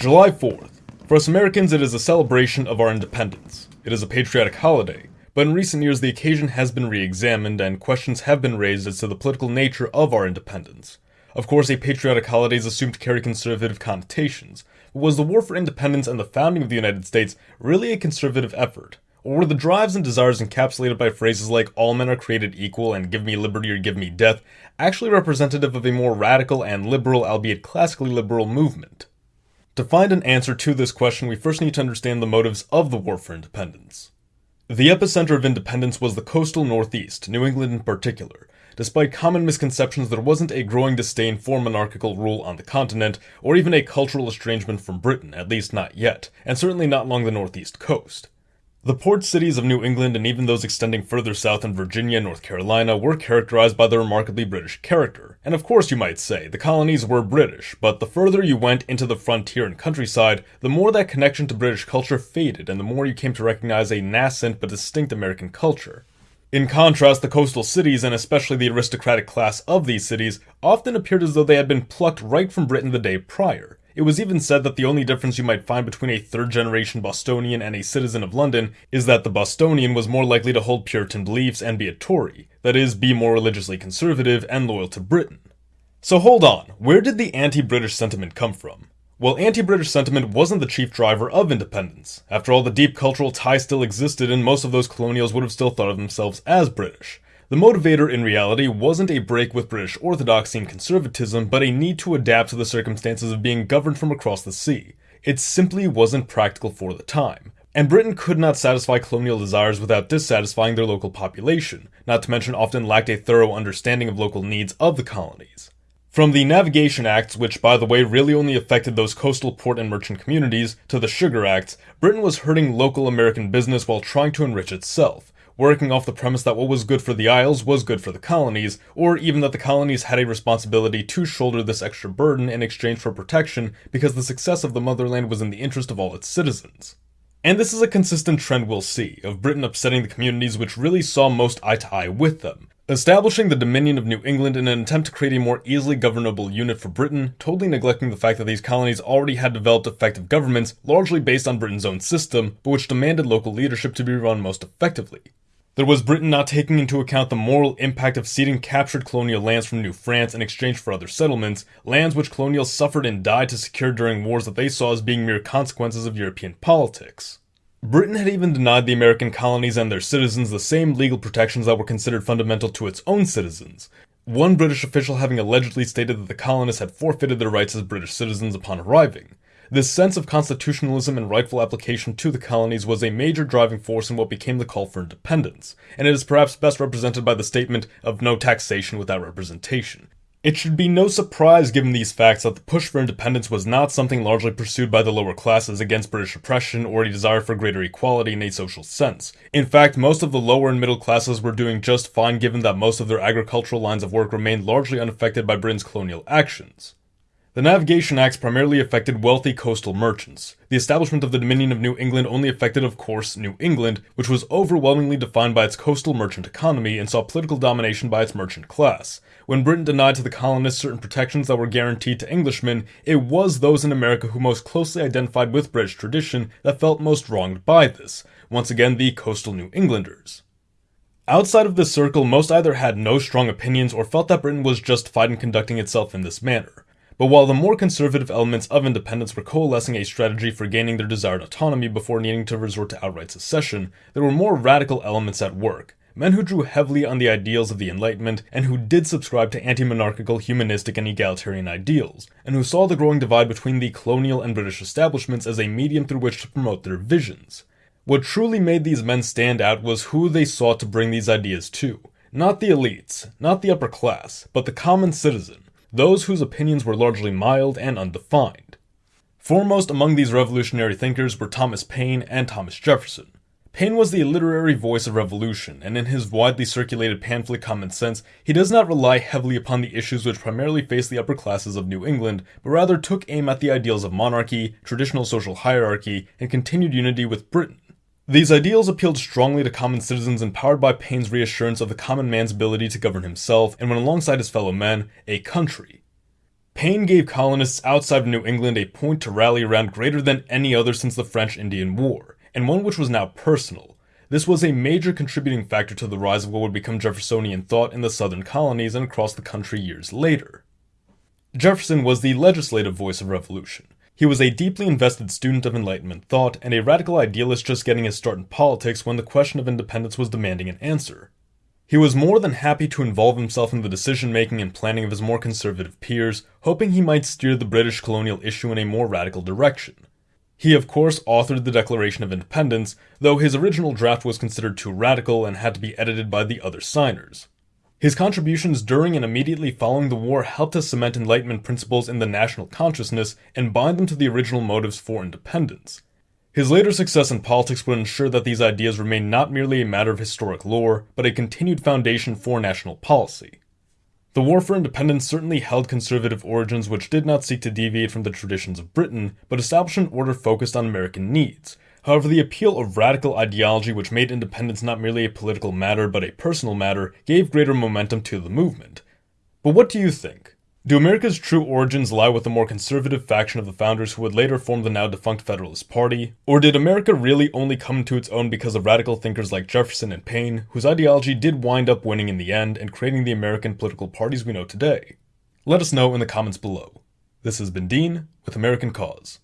July 4th. For us Americans, it is a celebration of our independence. It is a patriotic holiday, but in recent years the occasion has been re examined and questions have been raised as to the political nature of our independence. Of course, a patriotic holiday is assumed to carry conservative connotations, but was the war for independence and the founding of the United States really a conservative effort? Or were the drives and desires encapsulated by phrases like all men are created equal and give me liberty or give me death actually representative of a more radical and liberal, albeit classically liberal, movement? To find an answer to this question, we first need to understand the motives of the War for Independence. The epicenter of independence was the coastal Northeast, New England in particular, despite common misconceptions there wasn't a growing disdain for monarchical rule on the continent, or even a cultural estrangement from Britain, at least not yet, and certainly not along the Northeast coast. The port cities of New England and even those extending further south in Virginia and North Carolina were characterized by their remarkably British character. And of course, you might say, the colonies were British, but the further you went into the frontier and countryside, the more that connection to British culture faded, and the more you came to recognize a nascent but distinct American culture. In contrast, the coastal cities, and especially the aristocratic class of these cities, often appeared as though they had been plucked right from Britain the day prior. It was even said that the only difference you might find between a third generation Bostonian and a citizen of London is that the Bostonian was more likely to hold Puritan beliefs and be a Tory, that is, be more religiously conservative and loyal to Britain. So hold on, where did the anti British sentiment come from? Well, anti British sentiment wasn't the chief driver of independence. After all, the deep cultural ties still existed, and most of those colonials would have still thought of themselves as British. The motivator in reality wasn't a break with British orthodoxy and conservatism, but a need to adapt to the circumstances of being governed from across the sea. It simply wasn't practical for the time. And Britain could not satisfy colonial desires without dissatisfying their local population, not to mention often lacked a thorough understanding of local needs of the colonies. From the Navigation Acts, which by the way really only affected those coastal port and merchant communities, to the Sugar Acts, Britain was hurting local American business while trying to enrich itself, working off the premise that what was good for the Isles was good for the colonies, or even that the colonies had a responsibility to shoulder this extra burden in exchange for protection because the success of the motherland was in the interest of all its citizens. And this is a consistent trend we'll see, of Britain upsetting the communities which really saw most eye to eye with them, Establishing the Dominion of New England in an attempt to create a more easily governable unit for Britain, totally neglecting the fact that these colonies already had developed effective governments, largely based on Britain's own system, but which demanded local leadership to be run most effectively. There was Britain not taking into account the moral impact of ceding captured colonial lands from New France in exchange for other settlements, lands which colonials suffered and died to secure during wars that they saw as being mere consequences of European politics. Britain had even denied the American colonies and their citizens the same legal protections that were considered fundamental to its own citizens. One British official having allegedly stated that the colonists had forfeited their rights as British citizens upon arriving. This sense of constitutionalism and rightful application to the colonies was a major driving force in what became the call for independence, and it is perhaps best represented by the statement of no taxation without representation. It should be no surprise given these facts that the push for independence was not something largely pursued by the lower classes against British oppression or a desire for greater equality in a social sense. In fact, most of the lower and middle classes were doing just fine given that most of their agricultural lines of work remained largely unaffected by Britain's colonial actions. The Navigation Acts primarily affected wealthy coastal merchants. The establishment of the Dominion of New England only affected, of course, New England, which was overwhelmingly defined by its coastal merchant economy and saw political domination by its merchant class. When Britain denied to the colonists certain protections that were guaranteed to Englishmen, it was those in America who most closely identified with British tradition that felt most wronged by this. Once again, the coastal New Englanders. Outside of this circle, most either had no strong opinions or felt that Britain was justified in conducting itself in this manner. But while the more conservative elements of independence were coalescing a strategy for gaining their desired autonomy before needing to resort to outright secession, there were more radical elements at work. Men who drew heavily on the ideals of the Enlightenment and who did subscribe to anti monarchical, humanistic, and egalitarian ideals, and who saw the growing divide between the colonial and British establishments as a medium through which to promote their visions. What truly made these men stand out was who they sought to bring these ideas to. Not the elites, not the upper class, but the common citizen, those whose opinions were largely mild and undefined. Foremost among these revolutionary thinkers were Thomas Paine and Thomas Jefferson. Paine was the literary voice of revolution, and in his widely circulated pamphlet Common Sense, he does not rely heavily upon the issues which primarily faced the upper classes of New England, but rather took aim at the ideals of monarchy, traditional social hierarchy, and continued unity with Britain. These ideals appealed strongly to common citizens empowered by Paine's reassurance of the common man's ability to govern himself and, when alongside his fellow men, a country. Paine gave colonists outside of New England a point to rally around greater than any other since the French Indian War, and one which was now personal. This was a major contributing factor to the rise of what would become Jeffersonian thought in the southern colonies and across the country years later. Jefferson was the legislative voice of revolution. He was a deeply invested student of Enlightenment thought and a radical idealist just getting his start in politics when the question of independence was demanding an answer. He was more than happy to involve himself in the decision making and planning of his more conservative peers, hoping he might steer the British colonial issue in a more radical direction. He, of course, authored the Declaration of Independence, though his original draft was considered too radical and had to be edited by the other signers. His contributions during and immediately following the war helped to cement Enlightenment principles in the national consciousness and bind them to the original motives for independence. His later success in politics would ensure that these ideas remained not merely a matter of historic lore, but a continued foundation for national policy. The War for Independence certainly held conservative origins which did not seek to deviate from the traditions of Britain, but established an order focused on American needs. However, the appeal of radical ideology, which made independence not merely a political matter but a personal matter, gave greater momentum to the movement. But what do you think? Do America's true origins lie with the more conservative faction of the founders who would later form the now defunct Federalist Party? Or did America really only come to its own because of radical thinkers like Jefferson and Paine, whose ideology did wind up winning in the end and creating the American political parties we know today? Let us know in the comments below. This has been Dean with American Cause.